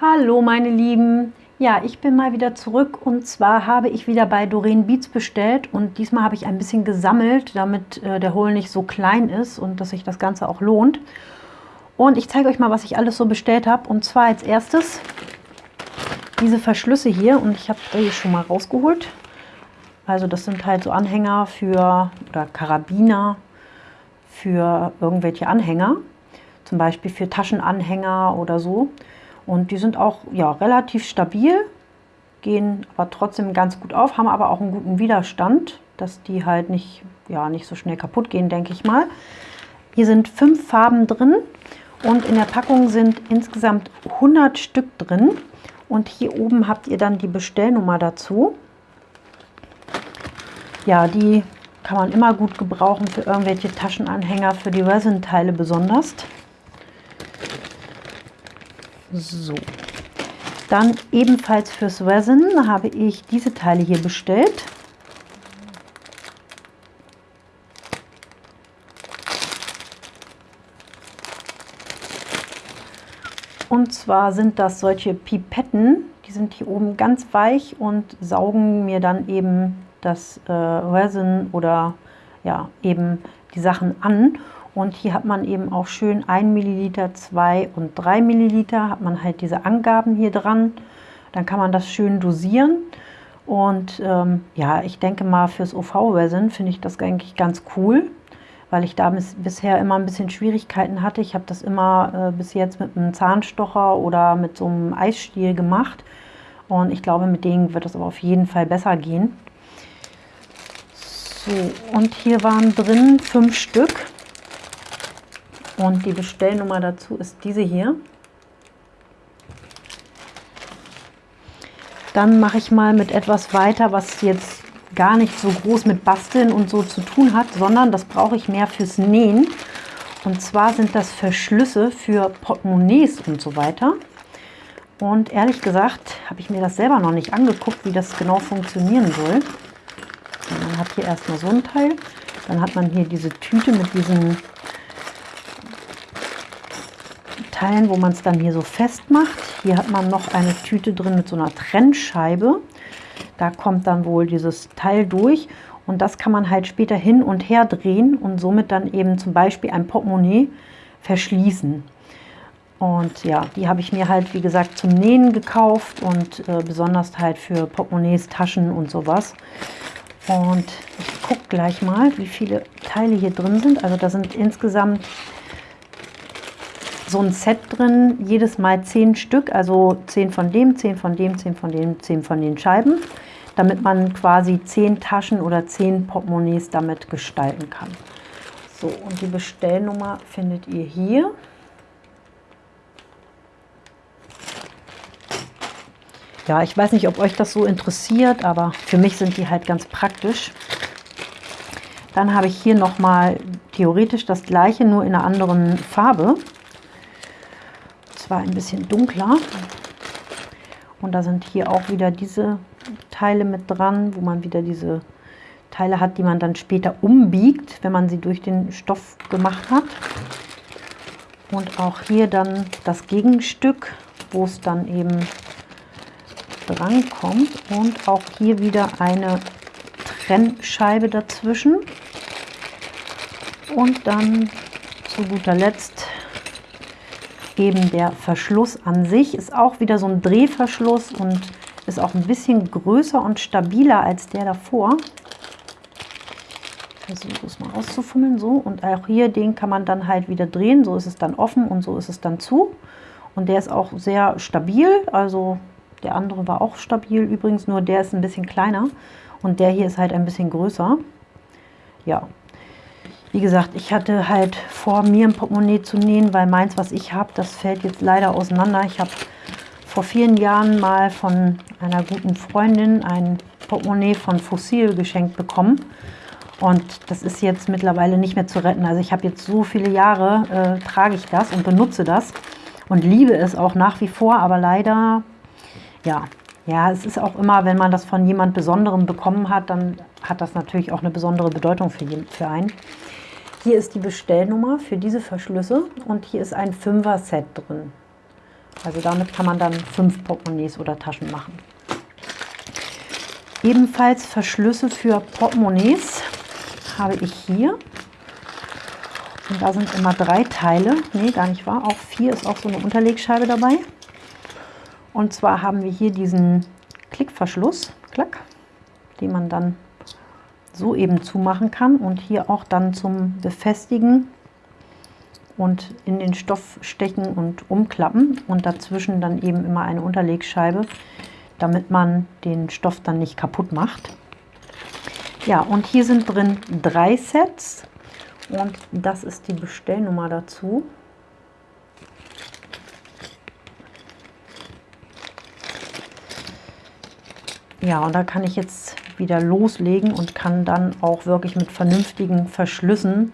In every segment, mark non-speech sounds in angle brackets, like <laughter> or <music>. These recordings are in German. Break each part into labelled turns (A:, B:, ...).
A: Hallo meine Lieben, ja ich bin mal wieder zurück und zwar habe ich wieder bei Doreen Beats bestellt und diesmal habe ich ein bisschen gesammelt, damit äh, der Hol nicht so klein ist und dass sich das Ganze auch lohnt. Und ich zeige euch mal, was ich alles so bestellt habe und zwar als erstes diese Verschlüsse hier und ich habe die schon mal rausgeholt. Also das sind halt so Anhänger für oder Karabiner für irgendwelche Anhänger, zum Beispiel für Taschenanhänger oder so. Und die sind auch ja, relativ stabil, gehen aber trotzdem ganz gut auf, haben aber auch einen guten Widerstand, dass die halt nicht, ja, nicht so schnell kaputt gehen, denke ich mal. Hier sind fünf Farben drin und in der Packung sind insgesamt 100 Stück drin. Und hier oben habt ihr dann die Bestellnummer dazu. Ja, die kann man immer gut gebrauchen für irgendwelche Taschenanhänger, für die Resin-Teile besonders. So. Dann ebenfalls fürs Resin habe ich diese Teile hier bestellt. Und zwar sind das solche Pipetten, die sind hier oben ganz weich und saugen mir dann eben das äh, Resin oder ja eben die Sachen an. Und hier hat man eben auch schön 1 Milliliter, 2 und 3 Milliliter, hat man halt diese Angaben hier dran. Dann kann man das schön dosieren. Und ähm, ja, ich denke mal fürs OV-Resin finde ich das eigentlich ganz cool, weil ich da bis, bisher immer ein bisschen Schwierigkeiten hatte. Ich habe das immer äh, bis jetzt mit einem Zahnstocher oder mit so einem Eisstiel gemacht. Und ich glaube, mit denen wird es aber auf jeden Fall besser gehen. So, und hier waren drin fünf Stück. Und die Bestellnummer dazu ist diese hier. Dann mache ich mal mit etwas weiter, was jetzt gar nicht so groß mit Basteln und so zu tun hat, sondern das brauche ich mehr fürs Nähen. Und zwar sind das Verschlüsse für Portemonnaies und so weiter. Und ehrlich gesagt habe ich mir das selber noch nicht angeguckt, wie das genau funktionieren soll. man hat hier erstmal so ein Teil. Dann hat man hier diese Tüte mit diesen Teilen, wo man es dann hier so festmacht. Hier hat man noch eine Tüte drin mit so einer Trennscheibe. Da kommt dann wohl dieses Teil durch und das kann man halt später hin und her drehen und somit dann eben zum Beispiel ein Portemonnaie verschließen. Und ja, die habe ich mir halt, wie gesagt, zum Nähen gekauft und äh, besonders halt für Portemonnaies, Taschen und sowas. Und ich gucke gleich mal, wie viele Teile hier drin sind. Also da sind insgesamt so ein Set drin, jedes Mal zehn Stück, also zehn von dem, zehn von dem, zehn von dem, zehn von den Scheiben, damit man quasi zehn Taschen oder zehn Portemonnaies damit gestalten kann. So, und die Bestellnummer findet ihr hier. Ja, ich weiß nicht, ob euch das so interessiert, aber für mich sind die halt ganz praktisch. Dann habe ich hier nochmal theoretisch das gleiche, nur in einer anderen Farbe zwar ein bisschen dunkler. Und da sind hier auch wieder diese Teile mit dran, wo man wieder diese Teile hat, die man dann später umbiegt, wenn man sie durch den Stoff gemacht hat. Und auch hier dann das Gegenstück, wo es dann eben dran kommt. Und auch hier wieder eine Trennscheibe dazwischen. Und dann zu guter Letzt eben der Verschluss an sich ist auch wieder so ein Drehverschluss und ist auch ein bisschen größer und stabiler als der davor. Versuche es mal auszufummeln, so. Und auch hier, den kann man dann halt wieder drehen, so ist es dann offen und so ist es dann zu. Und der ist auch sehr stabil, also der andere war auch stabil übrigens, nur der ist ein bisschen kleiner. Und der hier ist halt ein bisschen größer. Ja, wie gesagt, ich hatte halt vor, mir ein Portemonnaie zu nähen, weil meins, was ich habe, das fällt jetzt leider auseinander. Ich habe vor vielen Jahren mal von einer guten Freundin ein Portemonnaie von Fossil geschenkt bekommen. Und das ist jetzt mittlerweile nicht mehr zu retten. Also ich habe jetzt so viele Jahre, äh, trage ich das und benutze das und liebe es auch nach wie vor. Aber leider, ja, ja, es ist auch immer, wenn man das von jemand Besonderem bekommen hat, dann hat das natürlich auch eine besondere Bedeutung für, für einen. Hier ist die Bestellnummer für diese Verschlüsse und hier ist ein 5er-Set drin. Also damit kann man dann fünf Portemonnaies oder Taschen machen. Ebenfalls Verschlüsse für Portemonnaies habe ich hier. Und da sind immer drei Teile. Nee, gar nicht wahr. Auch vier ist auch so eine Unterlegscheibe dabei. Und zwar haben wir hier diesen Klickverschluss, klack, den man dann so eben zumachen kann und hier auch dann zum Befestigen und in den Stoff stechen und umklappen und dazwischen dann eben immer eine Unterlegscheibe, damit man den Stoff dann nicht kaputt macht. Ja, und hier sind drin drei Sets und das ist die Bestellnummer dazu. Ja, und da kann ich jetzt wieder loslegen und kann dann auch wirklich mit vernünftigen Verschlüssen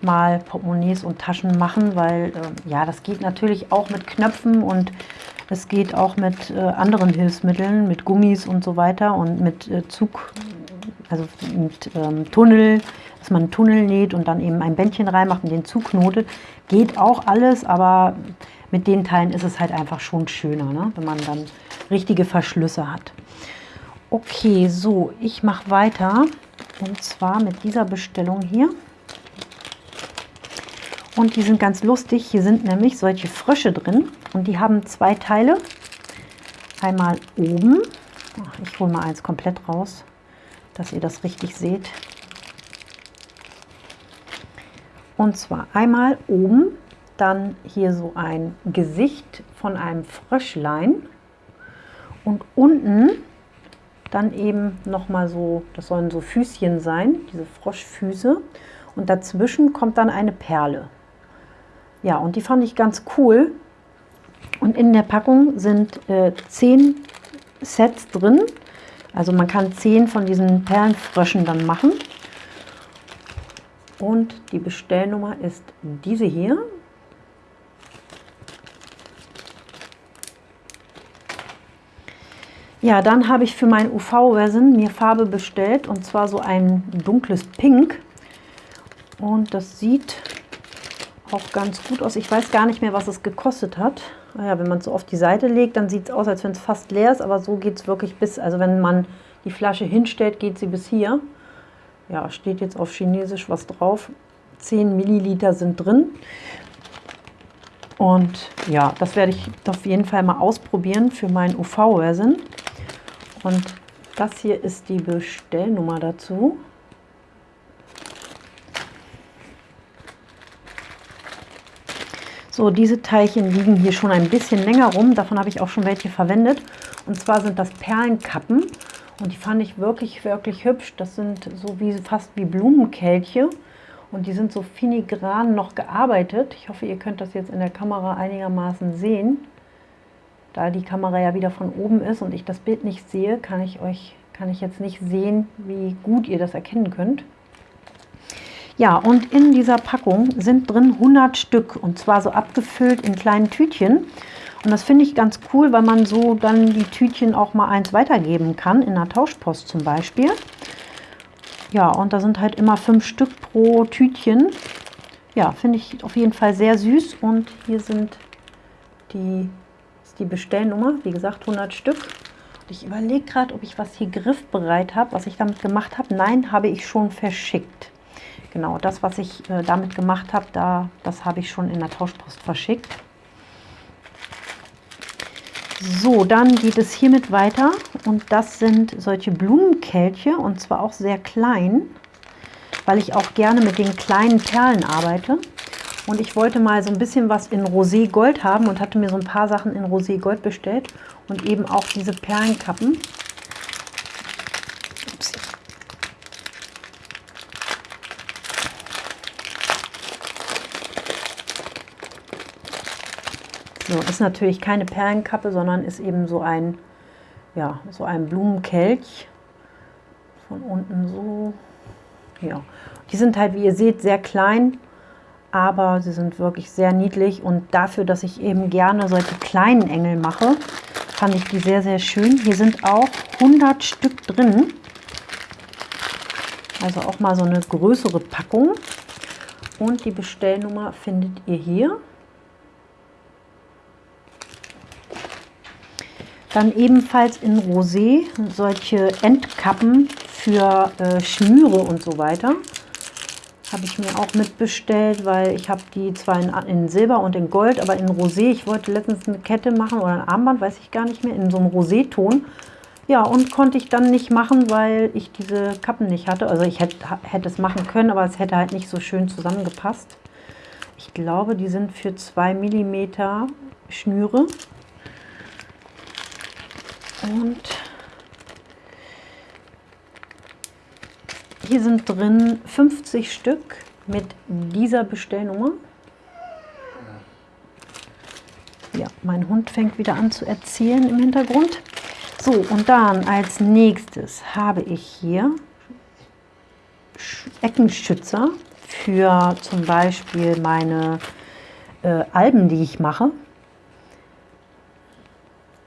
A: mal Portemonnaies und Taschen machen, weil äh, ja, das geht natürlich auch mit Knöpfen und es geht auch mit äh, anderen Hilfsmitteln, mit Gummis und so weiter und mit äh, Zug, also mit ähm, Tunnel, dass man einen Tunnel näht und dann eben ein Bändchen reinmacht und den Zug knotet. Geht auch alles, aber mit den Teilen ist es halt einfach schon schöner, ne? wenn man dann richtige Verschlüsse hat. Okay, so, ich mache weiter und zwar mit dieser Bestellung hier. Und die sind ganz lustig. Hier sind nämlich solche Frösche drin und die haben zwei Teile. Einmal oben. Ich hole mal eins komplett raus, dass ihr das richtig seht. Und zwar einmal oben, dann hier so ein Gesicht von einem Fröschlein und unten dann eben noch mal so, das sollen so Füßchen sein, diese Froschfüße und dazwischen kommt dann eine Perle. Ja, und die fand ich ganz cool. Und in der Packung sind äh, zehn Sets drin. Also man kann zehn von diesen Perlenfröschen dann machen. Und die Bestellnummer ist diese hier. Ja, dann habe ich für mein UV-Resin mir Farbe bestellt und zwar so ein dunkles Pink. Und das sieht auch ganz gut aus. Ich weiß gar nicht mehr, was es gekostet hat. Naja, ah wenn man es so auf die Seite legt, dann sieht es aus, als wenn es fast leer ist, aber so geht es wirklich bis, also wenn man die Flasche hinstellt, geht sie bis hier. Ja, steht jetzt auf Chinesisch was drauf. 10 Milliliter sind drin. Und ja, das werde ich auf jeden Fall mal ausprobieren für mein UV-Resin. Und das hier ist die Bestellnummer dazu. So, diese Teilchen liegen hier schon ein bisschen länger rum. Davon habe ich auch schon welche verwendet. Und zwar sind das Perlenkappen. Und die fand ich wirklich, wirklich hübsch. Das sind so wie fast wie Blumenkelche. Und die sind so filigran noch gearbeitet. Ich hoffe, ihr könnt das jetzt in der Kamera einigermaßen sehen. Da die Kamera ja wieder von oben ist und ich das Bild nicht sehe, kann ich euch kann ich jetzt nicht sehen, wie gut ihr das erkennen könnt. Ja, und in dieser Packung sind drin 100 Stück und zwar so abgefüllt in kleinen Tütchen. Und das finde ich ganz cool, weil man so dann die Tütchen auch mal eins weitergeben kann, in einer Tauschpost zum Beispiel. Ja, und da sind halt immer fünf Stück pro Tütchen. Ja, finde ich auf jeden Fall sehr süß. Und hier sind die, ist die Bestellnummer, wie gesagt 100 Stück. Ich überlege gerade, ob ich was hier griffbereit habe, was ich damit gemacht habe. Nein, habe ich schon verschickt. Genau, das, was ich äh, damit gemacht habe, da, das habe ich schon in der Tauschpost verschickt. So, dann geht es hiermit weiter und das sind solche Blumenkelche und zwar auch sehr klein, weil ich auch gerne mit den kleinen Perlen arbeite. Und ich wollte mal so ein bisschen was in Rosé Gold haben und hatte mir so ein paar Sachen in Rosé Gold bestellt und eben auch diese Perlenkappen. So, ist natürlich keine Perlenkappe, sondern ist eben so ein, ja, so ein Blumenkelch. Von unten so. Ja. Die sind halt, wie ihr seht, sehr klein, aber sie sind wirklich sehr niedlich. Und dafür, dass ich eben gerne solche kleinen Engel mache, fand ich die sehr, sehr schön. Hier sind auch 100 Stück drin. Also auch mal so eine größere Packung. Und die Bestellnummer findet ihr hier. Dann ebenfalls in Rosé solche Endkappen für äh, Schnüre und so weiter. Habe ich mir auch mitbestellt, weil ich habe die zwar in, in, Silber und in Gold, aber in Rosé. Ich wollte letztens eine Kette machen oder ein Armband, weiß ich gar nicht mehr, in so einem Rosé-Ton. Ja, und konnte ich dann nicht machen, weil ich diese Kappen nicht hatte. Also ich hätte, hätte es machen können, aber es hätte halt nicht so schön zusammengepasst. Ich glaube, die sind für 2 mm Schnüre. Und hier sind drin 50 Stück mit dieser Bestellnummer. Ja, mein Hund fängt wieder an zu erzählen im Hintergrund. So, und dann als nächstes habe ich hier Eckenschützer für zum Beispiel meine äh, Alben, die ich mache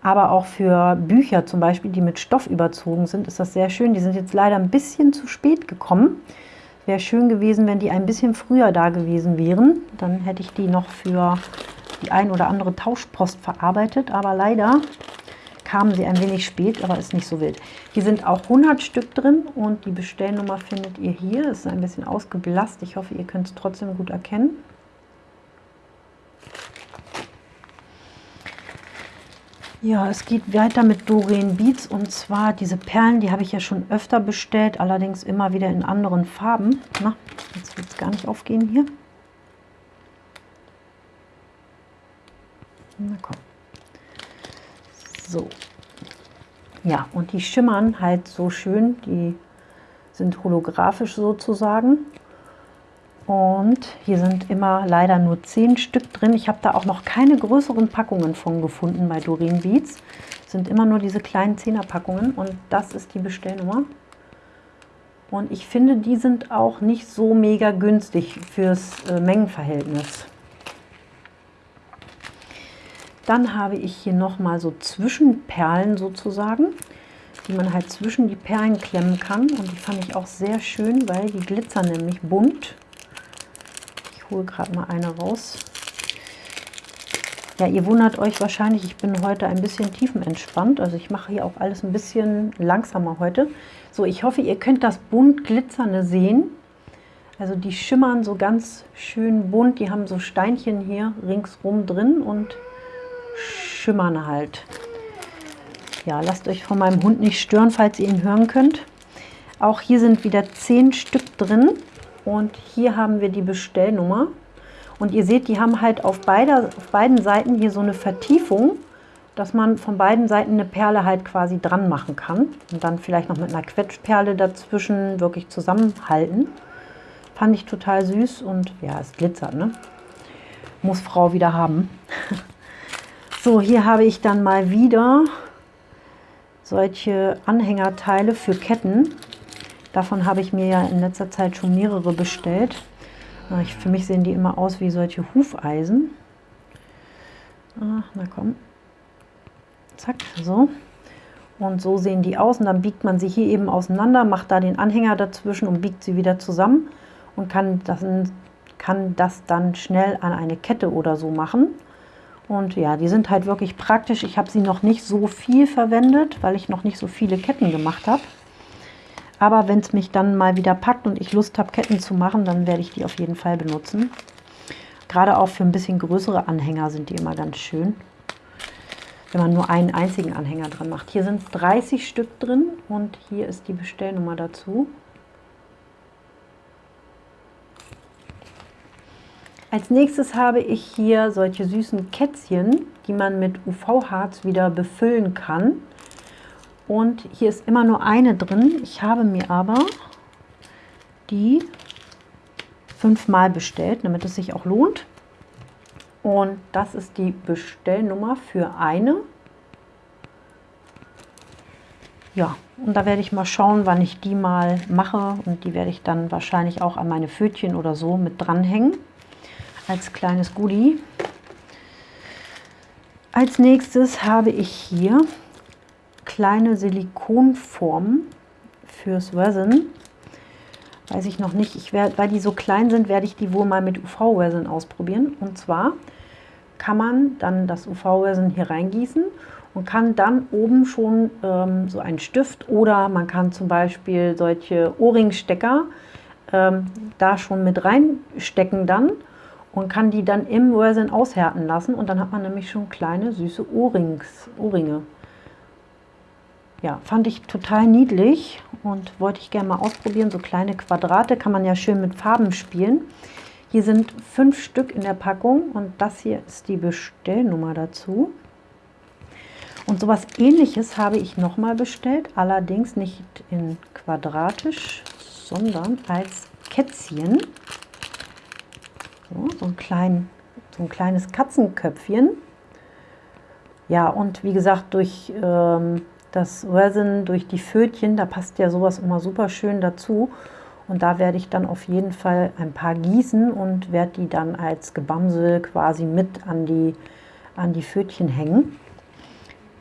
A: aber auch für Bücher zum Beispiel, die mit Stoff überzogen sind, ist das sehr schön. Die sind jetzt leider ein bisschen zu spät gekommen. Wäre schön gewesen, wenn die ein bisschen früher da gewesen wären. Dann hätte ich die noch für die ein oder andere Tauschpost verarbeitet. Aber leider kamen sie ein wenig spät, aber ist nicht so wild. Hier sind auch 100 Stück drin und die Bestellnummer findet ihr hier. Es ist ein bisschen ausgeblasst. Ich hoffe, ihr könnt es trotzdem gut erkennen. Ja, es geht weiter mit Doreen Beats und zwar diese Perlen, die habe ich ja schon öfter bestellt, allerdings immer wieder in anderen Farben. Na, jetzt wird es gar nicht aufgehen hier. Na komm. So. Ja, und die schimmern halt so schön, die sind holographisch sozusagen. Und hier sind immer leider nur 10 Stück drin. Ich habe da auch noch keine größeren Packungen von gefunden bei Doreen Beats. Es sind immer nur diese kleinen 10er Packungen und das ist die Bestellnummer. Und ich finde, die sind auch nicht so mega günstig fürs äh, Mengenverhältnis. Dann habe ich hier nochmal so Zwischenperlen sozusagen, die man halt zwischen die Perlen klemmen kann. Und die fand ich auch sehr schön, weil die glitzern nämlich bunt hole gerade mal eine raus. Ja, ihr wundert euch wahrscheinlich, ich bin heute ein bisschen tiefenentspannt. Also ich mache hier auch alles ein bisschen langsamer heute. So, ich hoffe, ihr könnt das bunt glitzernde sehen. Also die schimmern so ganz schön bunt. Die haben so Steinchen hier ringsrum drin und schimmern halt. Ja, lasst euch von meinem Hund nicht stören, falls ihr ihn hören könnt. Auch hier sind wieder zehn Stück drin. Und hier haben wir die Bestellnummer. Und ihr seht, die haben halt auf, beider, auf beiden Seiten hier so eine Vertiefung, dass man von beiden Seiten eine Perle halt quasi dran machen kann. Und dann vielleicht noch mit einer Quetschperle dazwischen wirklich zusammenhalten. Fand ich total süß und ja, es glitzert, ne? Muss Frau wieder haben. <laughs> so, hier habe ich dann mal wieder solche Anhängerteile für Ketten. Davon habe ich mir ja in letzter Zeit schon mehrere bestellt. Ich, für mich sehen die immer aus wie solche Hufeisen. Ach, na komm. Zack, so. Und so sehen die aus. Und dann biegt man sie hier eben auseinander, macht da den Anhänger dazwischen und biegt sie wieder zusammen und kann das, kann das dann schnell an eine Kette oder so machen. Und ja, die sind halt wirklich praktisch. Ich habe sie noch nicht so viel verwendet, weil ich noch nicht so viele Ketten gemacht habe. Aber wenn es mich dann mal wieder packt und ich Lust habe, Ketten zu machen, dann werde ich die auf jeden Fall benutzen. Gerade auch für ein bisschen größere Anhänger sind die immer ganz schön. Wenn man nur einen einzigen Anhänger dran macht. Hier sind 30 Stück drin und hier ist die Bestellnummer dazu. Als nächstes habe ich hier solche süßen Kätzchen, die man mit UV-Harz wieder befüllen kann. Und hier ist immer nur eine drin. Ich habe mir aber die fünfmal bestellt, damit es sich auch lohnt. Und das ist die Bestellnummer für eine. Ja, und da werde ich mal schauen, wann ich die mal mache. Und die werde ich dann wahrscheinlich auch an meine Pfötchen oder so mit dranhängen. Als kleines Goodie. Als nächstes habe ich hier kleine Silikonformen fürs Resin. Weiß ich noch nicht. Ich werd, weil die so klein sind, werde ich die wohl mal mit UV-Resin ausprobieren. Und zwar kann man dann das UV-Resin hier reingießen und kann dann oben schon ähm, so einen Stift oder man kann zum Beispiel solche Ohrringstecker ähm, da schon mit reinstecken dann und kann die dann im Resin aushärten lassen und dann hat man nämlich schon kleine süße Ohrrings, Ohrringe. Ja, fand ich total niedlich und wollte ich gerne mal ausprobieren. So kleine Quadrate kann man ja schön mit Farben spielen. Hier sind fünf Stück in der Packung und das hier ist die Bestellnummer dazu. Und sowas ähnliches habe ich nochmal bestellt, allerdings nicht in quadratisch, sondern als Kätzchen. So, so, ein, klein, so ein kleines Katzenköpfchen. Ja, und wie gesagt, durch ähm, das Resin, durch die Fötchen, da passt ja sowas immer super schön dazu. Und da werde ich dann auf jeden Fall ein paar gießen und werde die dann als Gebamsel quasi mit an die, an die Fötchen hängen.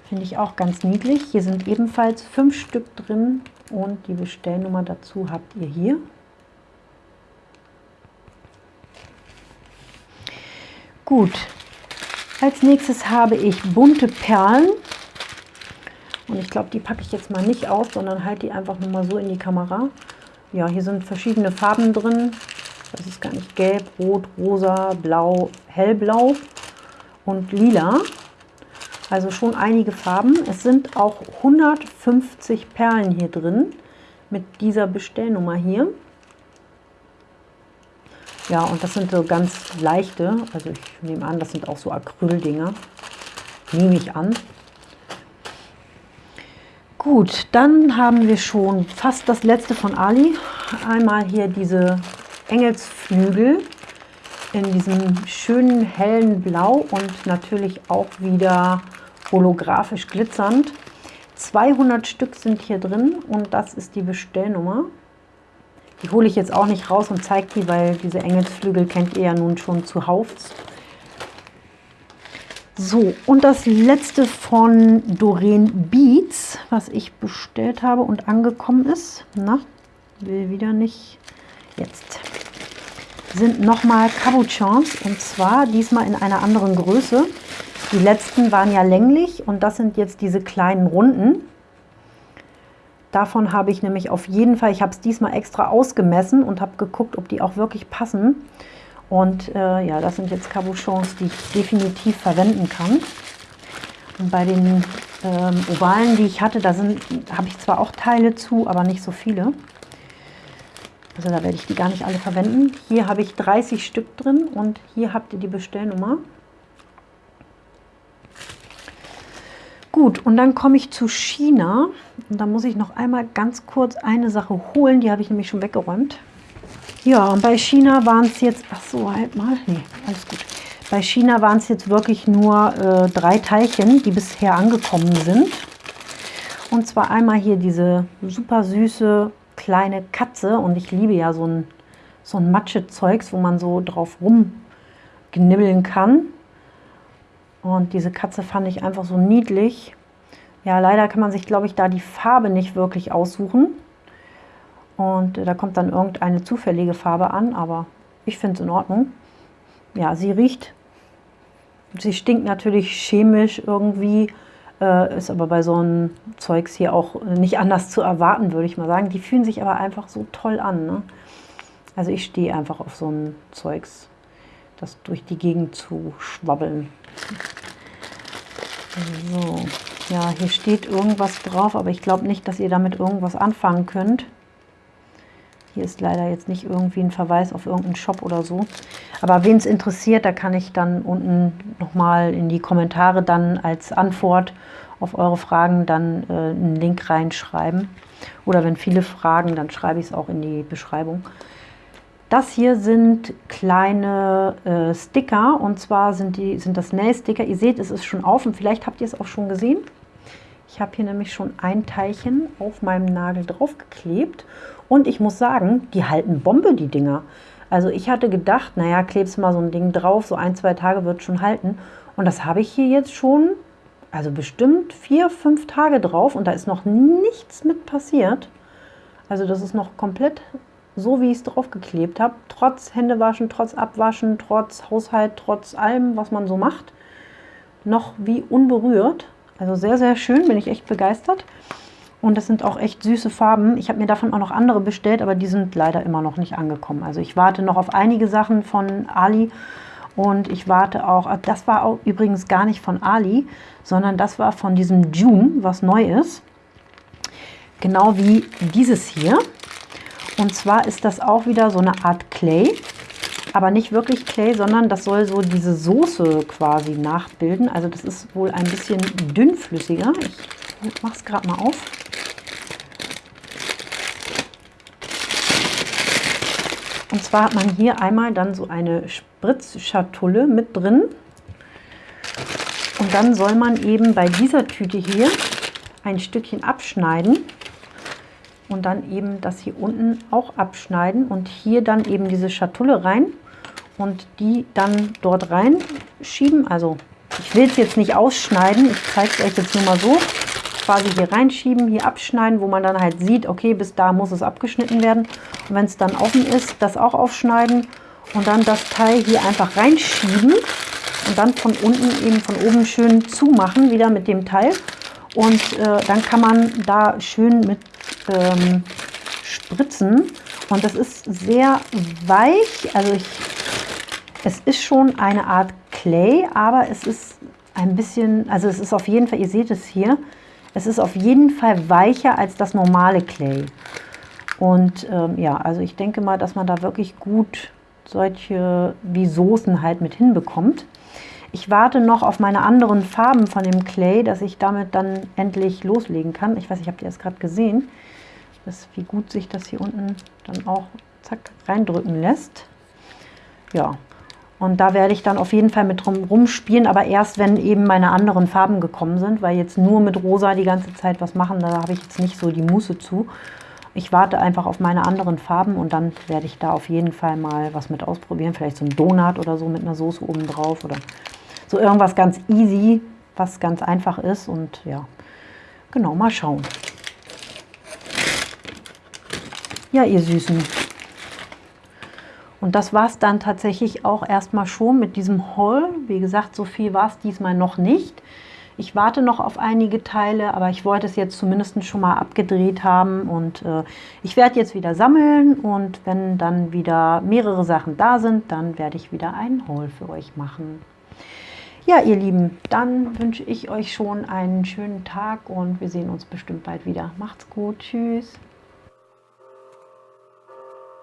A: Finde ich auch ganz niedlich. Hier sind ebenfalls fünf Stück drin und die Bestellnummer dazu habt ihr hier. Gut, als nächstes habe ich bunte Perlen. Und ich glaube, die packe ich jetzt mal nicht aus, sondern halte die einfach nur mal so in die Kamera. Ja, hier sind verschiedene Farben drin. Das ist gar nicht gelb, rot, rosa, blau, hellblau und lila. Also schon einige Farben. Es sind auch 150 Perlen hier drin mit dieser Bestellnummer hier. Ja, und das sind so ganz leichte, also ich nehme an, das sind auch so Acryldinger. Nehme ich an. Gut, dann haben wir schon fast das letzte von Ali. Einmal hier diese Engelsflügel in diesem schönen hellen Blau und natürlich auch wieder holographisch glitzernd. 200 Stück sind hier drin und das ist die Bestellnummer. Die hole ich jetzt auch nicht raus und zeige die, weil diese Engelsflügel kennt ihr ja nun schon zuhauf. So, und das letzte von Doreen Beats, was ich bestellt habe und angekommen ist. Na, will wieder nicht. Jetzt sind nochmal Cabochons und zwar diesmal in einer anderen Größe. Die letzten waren ja länglich und das sind jetzt diese kleinen runden. Davon habe ich nämlich auf jeden Fall, ich habe es diesmal extra ausgemessen und habe geguckt, ob die auch wirklich passen. Und äh, ja, das sind jetzt Cabochons, die ich definitiv verwenden kann. Und bei den ähm, Ovalen, die ich hatte, da habe ich zwar auch Teile zu, aber nicht so viele. Also da werde ich die gar nicht alle verwenden. Hier habe ich 30 Stück drin und hier habt ihr die Bestellnummer. Gut, und dann komme ich zu China. Und da muss ich noch einmal ganz kurz eine Sache holen. Die habe ich nämlich schon weggeräumt. Ja, und bei China waren es jetzt, ach so, halt mal, nee, alles gut. Bei China waren es jetzt wirklich nur äh, drei Teilchen, die bisher angekommen sind. Und zwar einmal hier diese super süße kleine Katze. Und ich liebe ja so ein, so ein Matsche-Zeugs, wo man so drauf rumknibbeln kann. Und diese Katze fand ich einfach so niedlich. Ja, leider kann man sich, glaube ich, da die Farbe nicht wirklich aussuchen. Und da kommt dann irgendeine zufällige Farbe an, aber ich finde es in Ordnung. Ja, sie riecht, sie stinkt natürlich chemisch irgendwie, äh, ist aber bei so einem Zeugs hier auch nicht anders zu erwarten, würde ich mal sagen. Die fühlen sich aber einfach so toll an. Ne? Also ich stehe einfach auf so ein Zeugs, das durch die Gegend zu schwabbeln. So, ja, hier steht irgendwas drauf, aber ich glaube nicht, dass ihr damit irgendwas anfangen könnt. Hier ist leider jetzt nicht irgendwie ein Verweis auf irgendeinen Shop oder so. Aber wen es interessiert, da kann ich dann unten nochmal in die Kommentare dann als Antwort auf eure Fragen dann äh, einen Link reinschreiben. Oder wenn viele fragen, dann schreibe ich es auch in die Beschreibung. Das hier sind kleine äh, Sticker und zwar sind, die, sind das Nail-Sticker. Ihr seht, es ist schon auf und vielleicht habt ihr es auch schon gesehen. Ich habe hier nämlich schon ein Teilchen auf meinem Nagel draufgeklebt und ich muss sagen, die halten Bombe, die Dinger. Also ich hatte gedacht, naja, klebst mal so ein Ding drauf, so ein, zwei Tage wird schon halten. Und das habe ich hier jetzt schon, also bestimmt vier, fünf Tage drauf und da ist noch nichts mit passiert. Also das ist noch komplett so wie ich es draufgeklebt habe, trotz Händewaschen, trotz Abwaschen, trotz Haushalt, trotz allem, was man so macht, noch wie unberührt. Also sehr, sehr schön, bin ich echt begeistert. Und das sind auch echt süße Farben. Ich habe mir davon auch noch andere bestellt, aber die sind leider immer noch nicht angekommen. Also ich warte noch auf einige Sachen von Ali und ich warte auch, ah, das war auch übrigens gar nicht von Ali, sondern das war von diesem June, was neu ist. Genau wie dieses hier. Und zwar ist das auch wieder so eine Art Clay, aber nicht wirklich Clay, sondern das soll so diese Soße quasi nachbilden. Also das ist wohl ein bisschen dünnflüssiger. Ich mache es gerade mal auf. Und zwar hat man hier einmal dann so eine Spritzschatulle mit drin. Und dann soll man eben bei dieser Tüte hier ein Stückchen abschneiden und dann eben das hier unten auch abschneiden und hier dann eben diese Schatulle rein und die dann dort reinschieben. Also ich will es jetzt nicht ausschneiden, ich zeige es euch jetzt nur mal so. Quasi hier reinschieben, hier abschneiden, wo man dann halt sieht, okay, bis da muss es abgeschnitten werden. Und wenn es dann offen ist, das auch aufschneiden und dann das Teil hier einfach reinschieben und dann von unten eben von oben schön zumachen, wieder mit dem Teil. Und äh, dann kann man da schön mit ähm, spritzen. Und das ist sehr weich. Also ich, es ist schon eine Art Clay, aber es ist ein bisschen, also es ist auf jeden Fall, ihr seht es hier, es ist auf jeden Fall weicher als das normale Clay. Und ähm, ja, also ich denke mal, dass man da wirklich gut solche wie Soßen halt mit hinbekommt. Ich warte noch auf meine anderen Farben von dem Clay, dass ich damit dann endlich loslegen kann. Ich weiß nicht, habt ihr das gerade gesehen? Das, wie gut sich das hier unten dann auch zack reindrücken lässt. Ja, und da werde ich dann auf jeden Fall mit drum rumspielen, aber erst, wenn eben meine anderen Farben gekommen sind, weil jetzt nur mit rosa die ganze Zeit was machen, da habe ich jetzt nicht so die Muße zu. Ich warte einfach auf meine anderen Farben und dann werde ich da auf jeden Fall mal was mit ausprobieren. Vielleicht so ein Donut oder so mit einer Soße oben drauf oder so irgendwas ganz easy, was ganz einfach ist. Und ja, genau, mal schauen. Ja, ihr Süßen. Und das war es dann tatsächlich auch erstmal schon mit diesem Haul. Wie gesagt, so viel war es diesmal noch nicht. Ich warte noch auf einige Teile, aber ich wollte es jetzt zumindest schon mal abgedreht haben. Und äh, ich werde jetzt wieder sammeln und wenn dann wieder mehrere Sachen da sind, dann werde ich wieder einen Haul für euch machen. Ja, ihr Lieben, dann wünsche ich euch schon einen schönen Tag und wir sehen uns bestimmt bald wieder. Macht's gut, tschüss.